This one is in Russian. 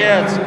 Молодец.